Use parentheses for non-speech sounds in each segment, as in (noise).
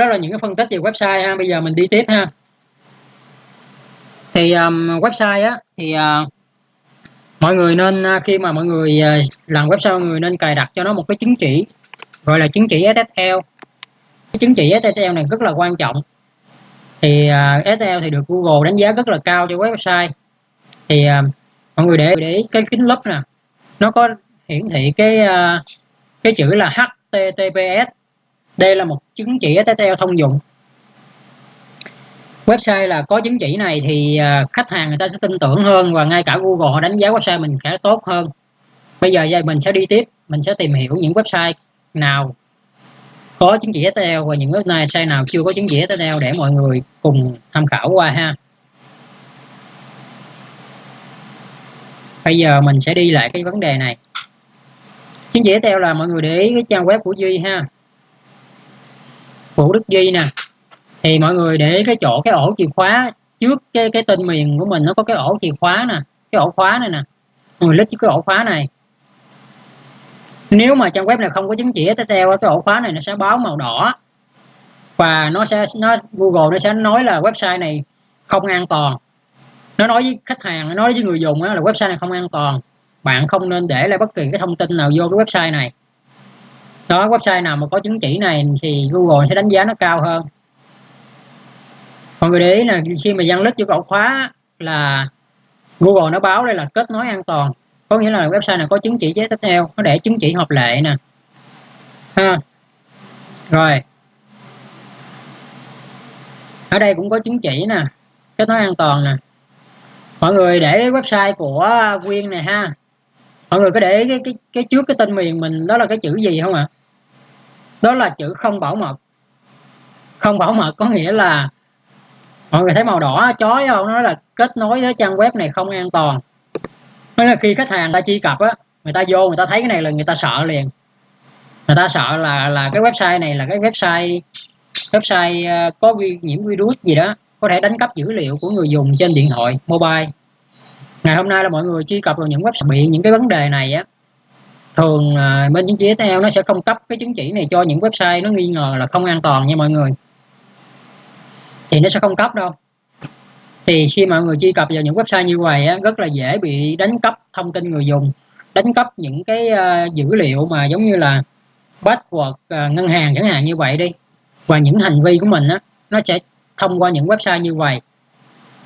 đó là những cái phân tích về website ha. Bây giờ mình đi tiếp ha. Thì um, website á thì uh, mọi người nên à, khi mà mọi người à, làm website mọi người nên cài đặt cho nó một cái chứng chỉ gọi là chứng chỉ SSL cái chứng chỉ SSL này rất là quan trọng. Thì uh, SSL thì được Google đánh giá rất là cao cho website. Thì uh, mọi người để để ý cái kính lúp nè. Nó có hiển thị cái uh, cái chữ là HTTPS đây là một chứng chỉ SSL thông dụng. Website là có chứng chỉ này thì à, khách hàng người ta sẽ tin tưởng hơn và ngay cả Google họ đánh giá website mình sẽ tốt hơn. Bây giờ mình sẽ đi tiếp, mình sẽ tìm hiểu những website nào có chứng chỉ SSL và những website nào chưa có chứng chỉ SSL để mọi người cùng tham khảo qua ha. Bây giờ mình sẽ đi lại cái vấn đề này. Chứng chỉ SSL là mọi người để ý cái trang web của Duy ha. Vũ Đức Duy nè. Thì mọi người để cái chỗ, cái ổ chìa khóa trước cái cái tên miền của mình, nó có cái ổ chìa khóa nè, cái ổ khóa này nè. Mọi người lít cái ổ khóa này. Nếu mà trang web này không có chứng chỉ HTML cái ổ khóa này nó sẽ báo màu đỏ. Và nó sẽ, nó, Google nó sẽ nói là website này không an toàn. Nó nói với khách hàng, nó nói với người dùng là website này không an toàn. Bạn không nên để lại bất kỳ cái thông tin nào vô cái website này đó, website nào mà có chứng chỉ này thì Google sẽ đánh giá nó cao hơn. Mọi người để ý là khi mà dân lít vô cậu khóa là Google nó báo đây là kết nối an toàn. Có nghĩa là website này có chứng chỉ tiếp theo, nó để chứng chỉ hợp lệ nè. Ha. Rồi. Ở đây cũng có chứng chỉ nè, kết nối an toàn nè. Mọi người để website của Quyên này ha mọi người có để cái, cái cái trước cái tên miền mình đó là cái chữ gì không ạ? Đó là chữ không bảo mật. Không bảo mật có nghĩa là mọi người thấy màu đỏ chói không nó là kết nối với trang web này không an toàn. Nên là khi khách hàng ta truy cập á người ta vô người ta thấy cái này là người ta sợ liền. Người ta sợ là là cái website này là cái website website ờ, có vi, nhiễm virus gì đó có thể đánh cắp dữ liệu của người dùng trên điện thoại mobile ngày hôm nay là mọi người truy cập vào những website bị những cái vấn đề này á thường à, bên chứng chỉ theo nó sẽ không cấp cái chứng chỉ này cho những website nó nghi ngờ là không an toàn nha mọi người. Thì nó sẽ không cấp đâu. Thì khi mọi người truy cập vào những website như vậy á, rất là dễ bị đánh cắp thông tin người dùng đánh cắp những cái uh, dữ liệu mà giống như là password uh, ngân hàng chẳng hạn như vậy đi. Và những hành vi của mình á nó sẽ thông qua những website như vậy.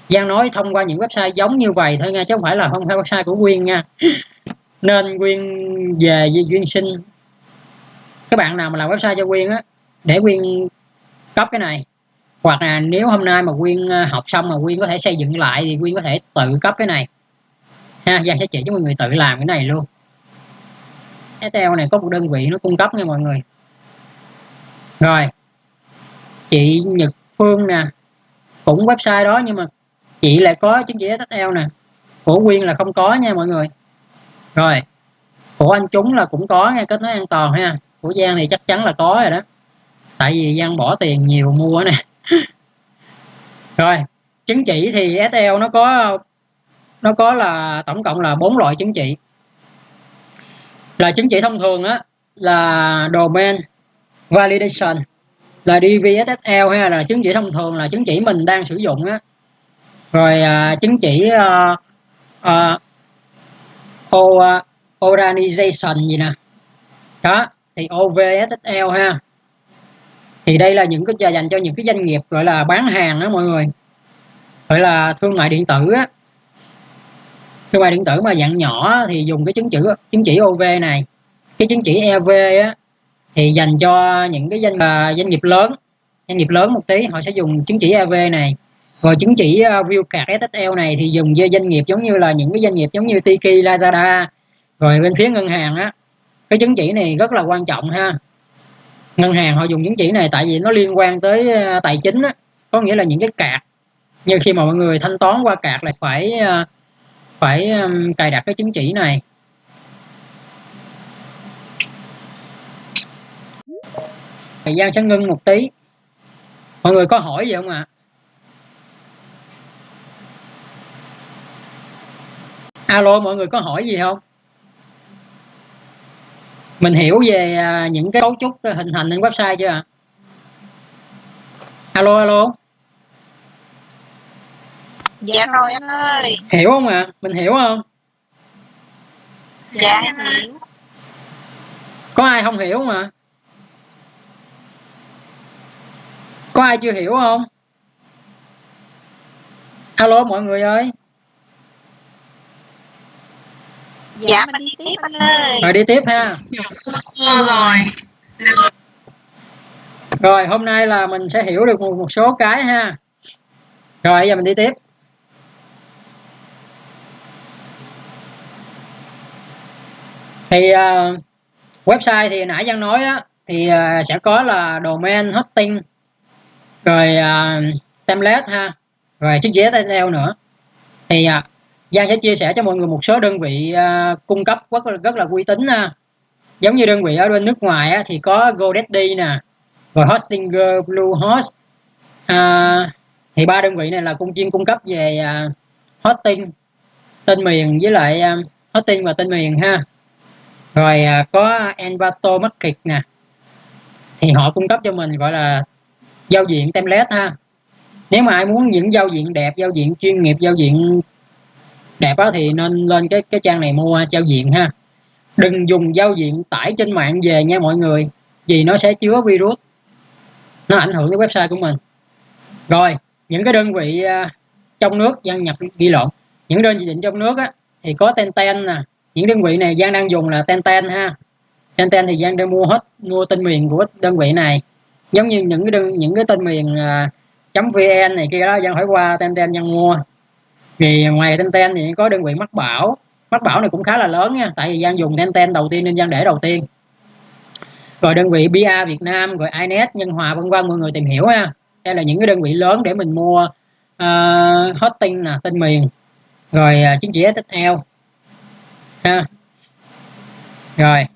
Giang nói thông qua những website giống như vậy thôi nha chứ không phải là không phải website của Quyên nha. (laughs) Nên Quyên về Duyên sinh. Các bạn nào mà làm website cho Quyên á, để Quyên cấp cái này. Hoặc là nếu hôm nay mà Quyên ờ, học xong mà Quyên có thể xây dựng lại thì Quyên có thể tự cấp cái này. Ha, Giang sẽ chỉ cho mọi người tự làm cái này luôn. STL này có một đơn vị nó cung cấp nha mọi người. Rồi, chị Nhật Phương nè. Cũng website đó nhưng mà chị lại có chứng chỉ SSL nè. Của Quyên là không có nha mọi người. Rồi của anh chúng là cũng có nghe kết nối an toàn ha. Của Giang thì chắc chắn là có rồi đó. Tại vì Giang bỏ tiền nhiều mua nè. (laughs) Rồi, chứng chỉ thì SL nó có nó có là tổng cộng là bốn loại chứng chỉ. Là chứng chỉ thông thường á, là domain, validation, là DVSSL hay là chứng chỉ thông thường là chứng chỉ mình đang sử dụng á rồi à, chứng chỉ à, à, o, ờ, organization gì nè. Đó thì OVSL ha. Thì đây là những cái dành cho những cái doanh nghiệp gọi là bán hàng đó mọi người. Gọi là thương mại điện tử á. Thương mại điện tử mà dạng nhỏ thì dùng cái chứng chỉ chứng chỉ OV này. Cái chứng chỉ EV á thì dành cho những cái doanh à, doanh nghiệp lớn. Doanh nghiệp lớn một tí họ sẽ dùng chứng chỉ EV này rồi chứng chỉ uh, view card SSL này thì dùng cho doanh nghiệp giống như là những cái doanh nghiệp giống như Tiki Lazada. Rồi bên phía ngân hàng á cái chứng chỉ này rất là quan trọng ha. Ngân hàng họ dùng chứng chỉ này tại vì nó liên quan tới ờ, tài chính á có nghĩa là những cái cạc như khi mà mọi người thanh toán qua cạc là phải ờ, phải cài đặt cái chứng chỉ này. Thời gian sẽ ngưng một tí. Mọi người có hỏi gì không ạ? à? Alo mọi người có hỏi gì không? Mình hiểu về à, những cái cấu trúc hình thành trên website chưa ạ? Alo alo? Dạ rồi anh ơi. Hiểu không ạ? À? mình hiểu không? Dạ em hiểu. Có ai không hiểu không ạ? À? có ai chưa hiểu không? Alo mọi người ơi dạ mình đi tiếp anh ơi. rồi đi tiếp ha. Rồi. Rồi hôm nay là mình sẽ hiểu được một, một số cái ha. Rồi giờ mình đi tiếp. Thì uh, website thì nãy Giang nói á thì uh, sẽ có là domain hosting rồi uh, template ha rồi chữ HTML nữa. Thì uh, Giang sẽ chia sẻ cho mọi người một số đơn vị uh, cung cấp rất là rất là uy tín ha giống như đơn vị ở bên nước ngoài á, thì có GoDaddy nè rồi Hostinger Bluehost à, thì ba đơn vị này là cung chuyên cung cấp về uh, hosting tên miền với lại uh, hosting và tên miền ha. Rồi có Envato Market nè. Thì họ cung cấp cho mình gọi là giao diện template ha. Nếu mà ai muốn những giao diện đẹp giao diện chuyên nghiệp giao diện đẹp á, thì nên lên cái cái trang này mua giao diện ha. Đừng dùng giao diện tải trên mạng về nha mọi người vì nó sẽ chứa virus. Nó ảnh hưởng tới website của mình. Rồi những cái đơn vị à, trong nước gian nhập ghi lộn. Những đơn vị định trong nước á, thì có ten ten nè. Những đơn vị này Giang đang dùng là ten ten ha. Ten ten thì Giang đang mua hết mua tên miền của đơn vị này. Giống như những cái đơn những cái tên miền uh, vn này kia đó Giang hỏi qua ten ten Giang mua thì ngoài ten ten thì có đơn vị mắc bảo. Mắc bảo này cũng khá là lớn nha tại vì Giang dùng ten ten đầu tiên nên Giang để đầu tiên. Rồi đơn vị BA Việt Nam rồi iNet Nhân Hòa vân vân mọi người tìm hiểu ha. Đây là những cái đơn vị lớn để mình mua ờ, uh, hosting nè tên miền. Rồi uh, chứng chỉ SSL ha. Rồi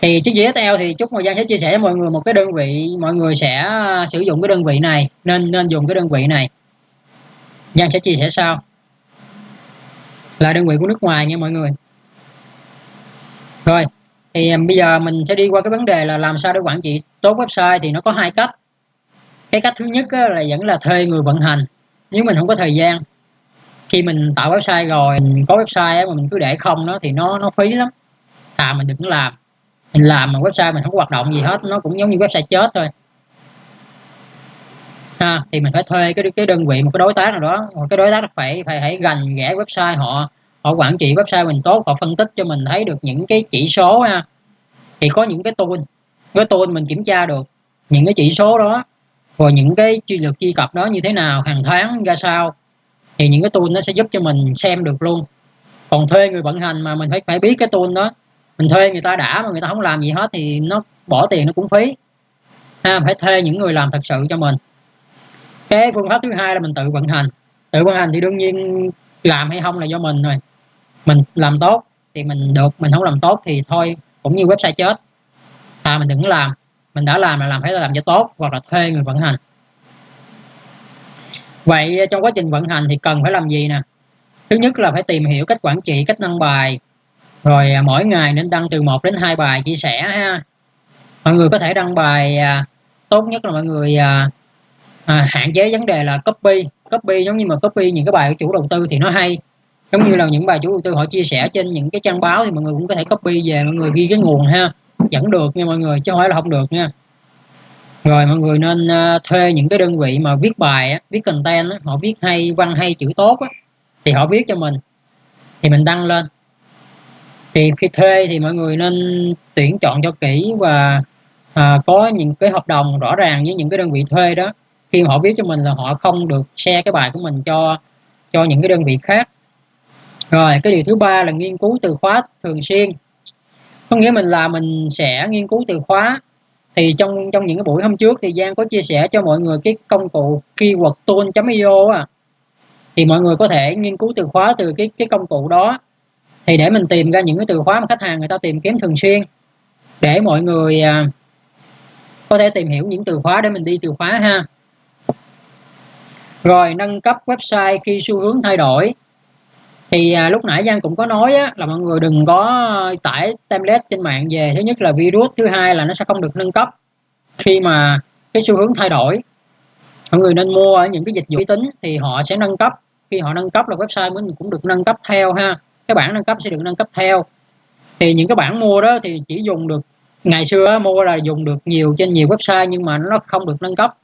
thì chứng chỉ SSL thì chúc mọi Giang sẽ chia sẻ với mọi người một cái đơn vị mọi người sẽ à, sử dụng cái đơn vị này nên nên dùng cái đơn vị này. Giang sẽ chia sẻ sau là đơn vị của nước ngoài nha mọi người. Rồi, thì à, bây giờ mình sẽ đi qua cái vấn đề là làm sao để quản trị tốt website thì nó có hai cách. Cái cách thứ nhất là vẫn là thuê người vận hành. Nếu mình không có thời gian, khi mình tạo website rồi, mình có website mà mình cứ để không nó thì nó nó phí lắm. Thà mình đừng làm. Mình làm mà website mình không có hoạt động gì hết, nó cũng giống như website chết thôi ha, thì mình phải thuê cái cái đơn vị, một cái đối tác nào đó. Một cái đối tác phải phải hãy gần ghẻ website họ họ quản trị website mình tốt, họ phân tích cho mình thấy được những cái chỉ số ha. Thì có những cái tool cái tool mình kiểm tra được những cái chỉ số đó, rồi những cái truy lực truy cập đó như thế nào, hàng tháng ra sao, thì những cái tool nó sẽ giúp cho mình xem được luôn. Còn thuê người vận hành mà mình phải phải biết cái tool đó. Mình thuê người ta đã mà người ta không làm gì hết thì nó bỏ tiền nó cũng phí. Ha, phải thuê những người làm thật sự cho mình cái phương pháp thứ hai là mình tự vận hành. Tự vận hành thì đương nhiên làm hay không là do mình rồi. Mình làm tốt thì mình được, mình không làm tốt thì thôi, cũng như website chết. À mình đừng làm. Mình đã làm là làm phải làm cho tốt hoặc là thuê người vận hành. Vậy trong quá trình vận hành thì cần phải làm gì nè? Thứ nhất là phải tìm hiểu cách quản trị, cách đăng bài. Rồi à, mỗi ngày nên đăng từ 1 đến hai bài chia sẻ ha. Mọi người có thể đăng bài à, tốt nhất là mọi người à, à, hạn chế vấn đề là copy. Copy giống như mà copy những cái bài của chủ đầu tư thì nó hay. Giống như là những bài chủ đầu tư họ chia sẻ trên những cái trang báo thì mọi người cũng có thể copy về mọi người ghi cái nguồn ha. Vẫn được nha mọi người chứ không phải là không được nha. Rồi mọi người nên à, thuê những cái đơn vị mà viết bài viết content họ viết hay văn hay chữ tốt thì họ viết cho mình thì mình đăng lên. Thì khi thuê thì mọi người nên tuyển chọn cho kỹ và à, có những cái hợp đồng rõ ràng với những cái đơn vị thuê đó khi mà họ viết cho mình là họ không được share cái bài của mình cho cho những cái đơn vị khác. Rồi cái điều thứ ba là nghiên cứu từ khóa thường xuyên. Có nghĩa mình là mình sẽ nghiên cứu từ khóa. Thì trong trong những cái buổi hôm trước thì Giang có chia sẻ cho mọi người cái công cụ keyword tool.io à thì mọi người có thể nghiên cứu từ khóa từ cái cái công cụ đó. Thì để mình tìm ra những cái từ khóa mà khách hàng người ta tìm kiếm thường xuyên. Để mọi người à, có thể tìm hiểu những từ khóa để mình đi từ khóa ha rồi nâng cấp website khi xu hướng thay đổi. Thì à, lúc nãy Giang cũng có nói á, là mọi người đừng có tải template trên mạng về. Thứ nhất là virus thứ hai là nó sẽ không được nâng cấp khi mà cái xu hướng thay đổi. Mọi người nên mua ở những cái dịch vụ uy tín thì họ sẽ nâng cấp. Khi họ nâng cấp là website mình cũng được nâng cấp theo ha. Cái bản nâng cấp sẽ được nâng cấp theo. Thì những cái bản mua đó thì chỉ dùng được ngày xưa mua là dùng được nhiều trên nhiều website nhưng mà nó không được nâng cấp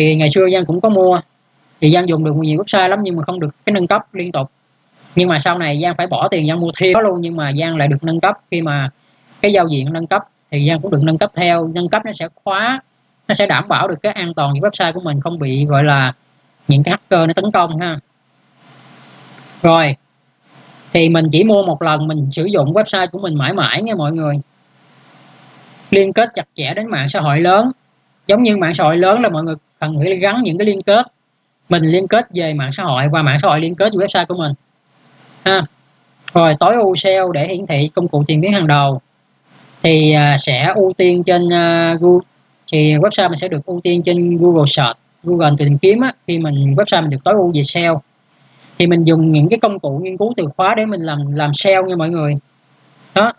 thì ngày xưa Giang cũng có mua. Thì Giang dùng được nhiều website lắm nhưng mà không được cái nâng cấp liên tục. Nhưng mà sau này Giang phải bỏ tiền Giang mua thêm luôn nhưng mà Giang lại được nâng cấp. Khi mà cái giao diện nâng cấp thì Giang cũng được nâng cấp theo. Nâng cấp nó sẽ khóa, nó sẽ đảm bảo được cái an toàn của website của mình, không bị gọi là những cái hacker nó tấn công ha. Rồi, thì mình chỉ mua một lần, mình sử dụng website của mình mãi mãi nha mọi người. Liên kết chặt chẽ đến mạng xã hội lớn. Giống như mạng xã hội lớn là mọi người bạn phải gắn những cái liên kết. Mình liên kết về mạng xã hội và mạng xã hội liên kết với website của mình. Ha. Rồi tối ưu SEO để hiển thị công cụ tìm kiếm hàng đầu. Thì à, sẽ ưu tiên trên uh, Google. Thì website mình sẽ được ưu tiên trên Google Search Google tìm kiếm á, khi mình website mình được tối ưu về SEO thì mình dùng những cái công cụ nghiên cứu từ khóa để mình làm làm SEO nha mọi người. Đó.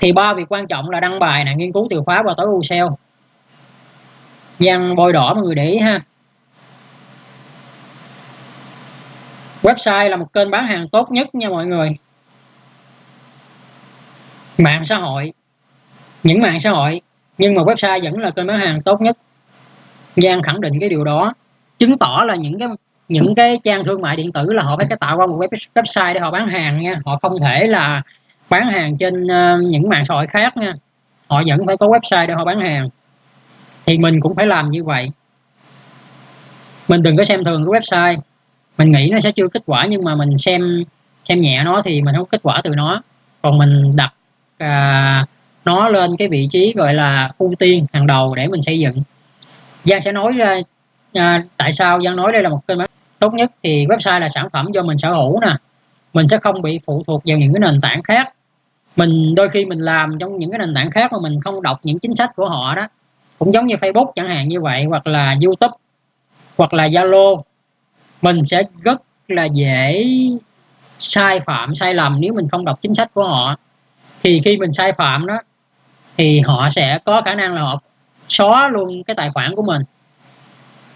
Thì ba việc quan trọng là đăng bài nè nghiên cứu từ khóa và tối ưu SEO gian bôi đỏ mọi người để ý ha. Website là một kênh bán hàng tốt nhất nha mọi người. Mạng xã hội. Những mạng xã hội. Nhưng mà website vẫn là kênh bán hàng tốt nhất. Giang khẳng định cái điều đó. Chứng tỏ là những cái những cái trang thương mại điện tử là họ phải cái tạo ra một website để họ bán hàng nha. Họ không thể là bán hàng trên ờ, những mạng xã hội khác nha. Họ vẫn phải có website để họ bán hàng thì mình cũng phải làm như vậy. Mình đừng có xem thường cái website. Mình nghĩ nó sẽ chưa kết quả nhưng mà mình xem xem nhẹ nó thì mình không có kết quả từ nó. Còn mình đặt à, nó lên cái vị trí gọi là ưu tiên hàng đầu để mình xây dựng. Giang sẽ nói ra à, tại sao Giang nói đây là một kênh bán tốt nhất. Thì website là sản phẩm do mình sở hữu nè. Mình sẽ không bị phụ thuộc vào những cái nền tảng khác. Mình đôi khi mình làm trong những cái nền tảng khác mà mình không đọc những chính sách của họ đó cũng giống như Facebook chẳng hạn như vậy, hoặc là YouTube, hoặc là Zalo. Mình sẽ rất là dễ sai phạm, sai lầm nếu mình không đọc chính sách của họ. Thì khi mình sai phạm đó, thì họ sẽ có khả năng là họ xóa luôn cái tài khoản của mình.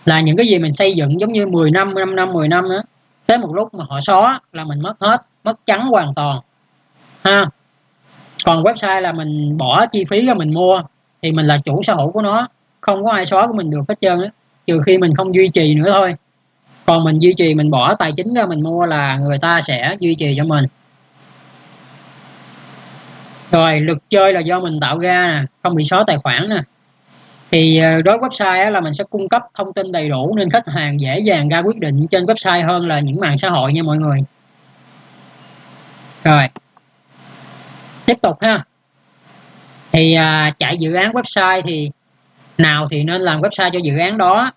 Là những cái gì mình xây dựng giống như 10 năm 5 năm 10 năm đó, tới một lúc mà họ xóa là mình mất hết, mất trắng hoàn toàn. Ha. Còn website là mình bỏ chi phí ra mình mua thì mình là chủ sở hữu của nó, không có ai xóa của mình được hết trơn á, trừ khi mình không duy trì nữa thôi. Còn mình duy trì, mình bỏ tài chính ra, mình mua là người ta sẽ duy trì cho mình. Rồi, luật chơi là do mình tạo ra nè, không bị xóa tài khoản nè. Thì ờ, đối với website là mình sẽ cung cấp thông tin đầy đủ nên khách hàng dễ dàng ra quyết định trên website hơn là những mạng xã hội nha mọi người. Rồi. Tiếp tục ha thì à, chạy dự án website thì nào thì nên làm website cho dự án đó.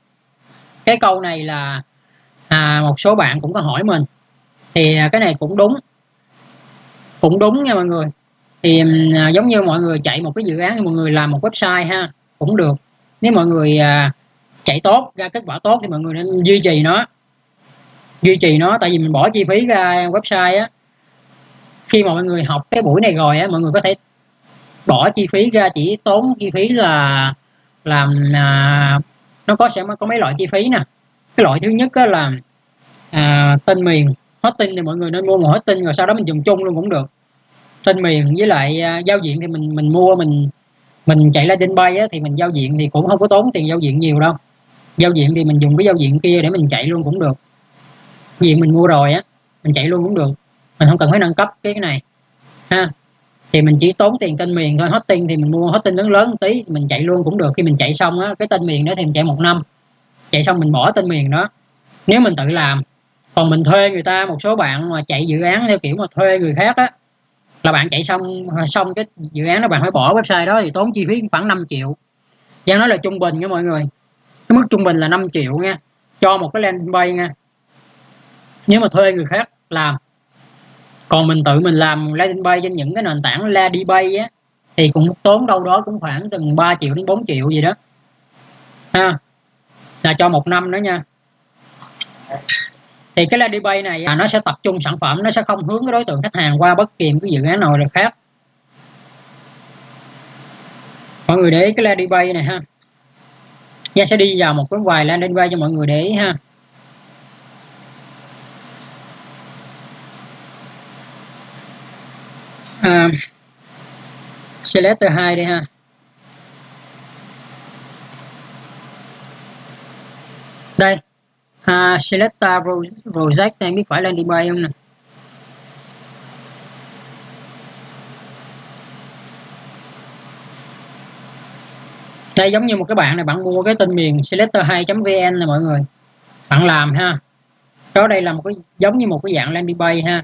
Cái câu này là à, một số bạn cũng có hỏi mình. Thì à, cái này cũng đúng. Cũng đúng nha mọi người. Thì à, giống như mọi người chạy một cái dự án mọi người làm một website ha cũng được. Nếu mọi người à, chạy tốt ra kết quả tốt thì mọi người nên duy trì nó. Duy trì nó tại vì mình bỏ chi phí ra website á. Khi mà mọi người học cái buổi này rồi á mọi người có thể bỏ chi phí ra chỉ tốn chi phí là làm à, nó có sẽ có mấy loại chi phí nè. Cái loại thứ nhất là à, tên miền hosting thì mọi người nên mua một hosting rồi sau đó mình dùng chung luôn cũng được. Tên miền với lại à, giao diện thì mình mình mua mình mình chạy landing bay á, thì mình giao diện thì cũng không có tốn tiền giao diện nhiều đâu. Giao diện thì mình dùng cái giao diện kia để mình chạy luôn cũng được. Diện mình mua rồi á mình chạy luôn cũng được. Mình không cần phải nâng cấp cái này ha thì mình chỉ tốn tiền tên miền thôi. Hosting thì mình mua hosting lớn lớn một tí mình chạy luôn cũng được. Khi mình chạy xong á, cái tên miền đó thì mình chạy một năm. Chạy xong mình bỏ tên miền đó. Nếu mình tự làm, còn mình thuê người ta, một số bạn mà chạy dự án theo kiểu mà thuê người khác á, là bạn chạy xong xong cái dự án đó bạn phải bỏ website đó thì tốn chi phí khoảng 5 triệu. Giang nói là trung bình nha mọi người. Cái mức trung bình là 5 triệu nha, cho một cái landing page nha. Nếu mà thuê người khác làm còn mình tự mình làm landing page trên những cái nền tảng Ladybase á, thì cũng tốn đâu đó cũng khoảng từ 3 triệu đến 4 triệu gì đó. Ha, là cho một năm nữa nha. Thì cái landing page này nó sẽ tập trung sản phẩm, nó sẽ không hướng cái đối tượng khách hàng qua bất kỳ một cái dự án nào khác. Mọi người để ý cái landing page này ha. Giang sẽ đi vào một cái vài landing page cho mọi người để ý ha à, selector 2 đi ha. Đây. À, selector project này biết phải lên đi bay không nè? Đây giống như một cái bạn này bạn mua cái tên miền selector2.vn này mọi người. Bạn làm ha. Đó đây là một cái giống như một cái dạng landing page ha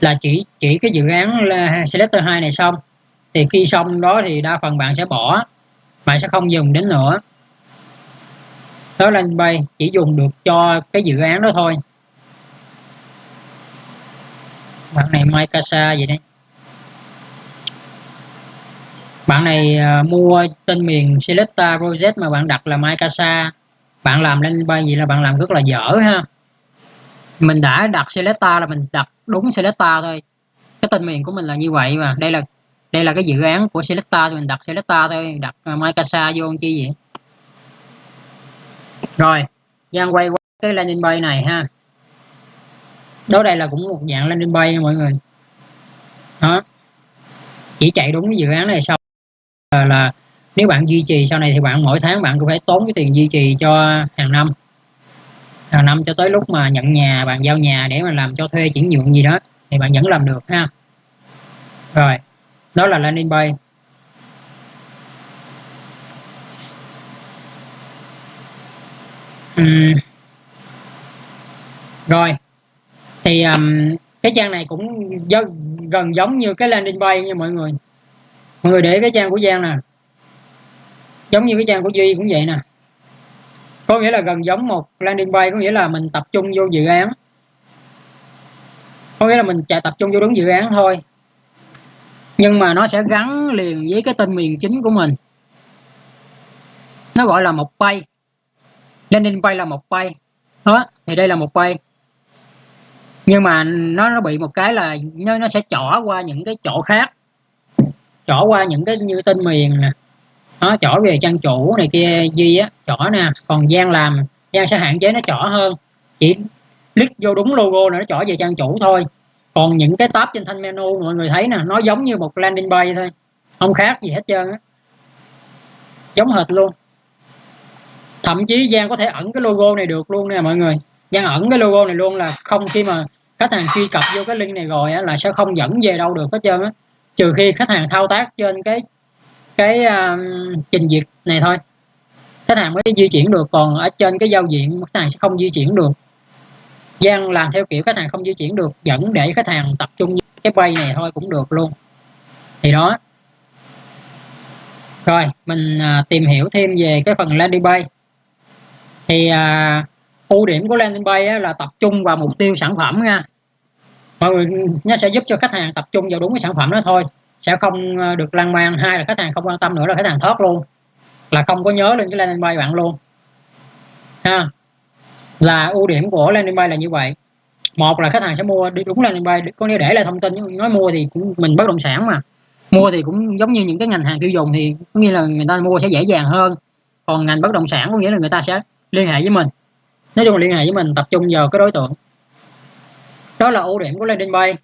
là chỉ chỉ cái dự án là selector 2 này xong. Thì khi xong đó thì đa phần bạn sẽ bỏ bạn sẽ không dùng đến nữa. Đó lên bay chỉ dùng được cho cái dự án đó thôi. Bạn này Mikasa gì đấy. Bạn này uh, mua tên miền Selecta Project mà bạn đặt là Mikasa bạn làm lên bay gì là bạn làm rất là dở ha mình đã đặt selector là mình đặt đúng selector thôi. Cái tên miền của mình là như vậy mà. Đây là đây là cái dự án của selector thì mình đặt selector thôi. Đặt à, uh, Mikasa vô chi vậy? Rồi Giang quay qua cái landing page này ha. Đó đây là cũng một dạng landing page mọi người. Đó. Chỉ chạy đúng cái dự án này xong là, là nếu bạn duy trì sau này thì bạn mỗi tháng bạn cũng phải tốn cái tiền duy trì cho hàng năm hàng năm cho tới lúc mà nhận nhà bạn giao nhà để mà làm cho thuê chuyển nhượng gì đó thì bạn vẫn làm được ha? Rồi đó là landing page uhm. rồi thì um, cái trang này cũng gần giống như cái landing page nha mọi người. Mọi người để cái trang của Giang nè. Giống như cái trang của Duy cũng vậy nè có nghĩa là gần giống một landing page có nghĩa là mình tập trung vô dự án. Có nghĩa là mình chạy tập trung vô đúng dự án thôi. Nhưng mà nó sẽ gắn liền với cái tên miền chính của mình. Nó gọi là một page landing page là một page đó, thì đây là một page nhưng mà nó nó bị một cái là nó nó sẽ chỏ qua những cái chỗ khác. Chỏ qua những cái như tên miền nè nó chỏ về trang chủ này kia duy á chỏ nè. Còn gian làm gian sẽ hạn chế nó chỏ hơn. Chỉ click vô đúng logo là nó chỏ về trang chủ thôi. Còn những cái tab trên thanh menu mọi người thấy nè nó giống như một landing page thôi. Không khác gì hết trơn á. Giống hệt luôn. Thậm chí gian có thể ẩn cái logo này được luôn nè mọi người. Gian ẩn cái logo này luôn là không khi mà khách hàng truy cập vô cái link này rồi á, là sẽ không dẫn về đâu được hết trơn á. Trừ khi khách hàng thao tác trên cái cái uh, trình duyệt này thôi. Khách hàng mới di chuyển được còn ở trên cái giao diện khách hàng sẽ không di chuyển được. Giang làm theo kiểu khách hàng không di chuyển được dẫn để khách hàng tập trung cái bay này thôi cũng được luôn. Thì đó. Rồi mình à, tìm hiểu thêm về cái phần landing page thì à, ưu điểm của landing page là tập trung vào mục tiêu sản phẩm nha. Mọi người nó sẽ giúp cho khách hàng tập trung vào đúng cái sản phẩm đó thôi sẽ không ờ, được lan man hai là khách hàng không quan tâm nữa, là khách hàng thoát luôn. Là không có nhớ lên cái landing page bạn luôn. Ha? Là ưu điểm của landing page là như vậy. Một là khách hàng sẽ mua đi đúng landing page có nghĩa để lại thông tin nói mua thì cũng mình bất động sản mà. Mua thì cũng giống như những cái ngành hàng tiêu dùng thì có nghĩa là người ta mua sẽ dễ dàng hơn. Còn ngành bất động sản có nghĩa là người ta sẽ liên hệ với mình. Nói chung là liên hệ với mình, tập trung vào cái đối tượng. Đó là ưu điểm của landing page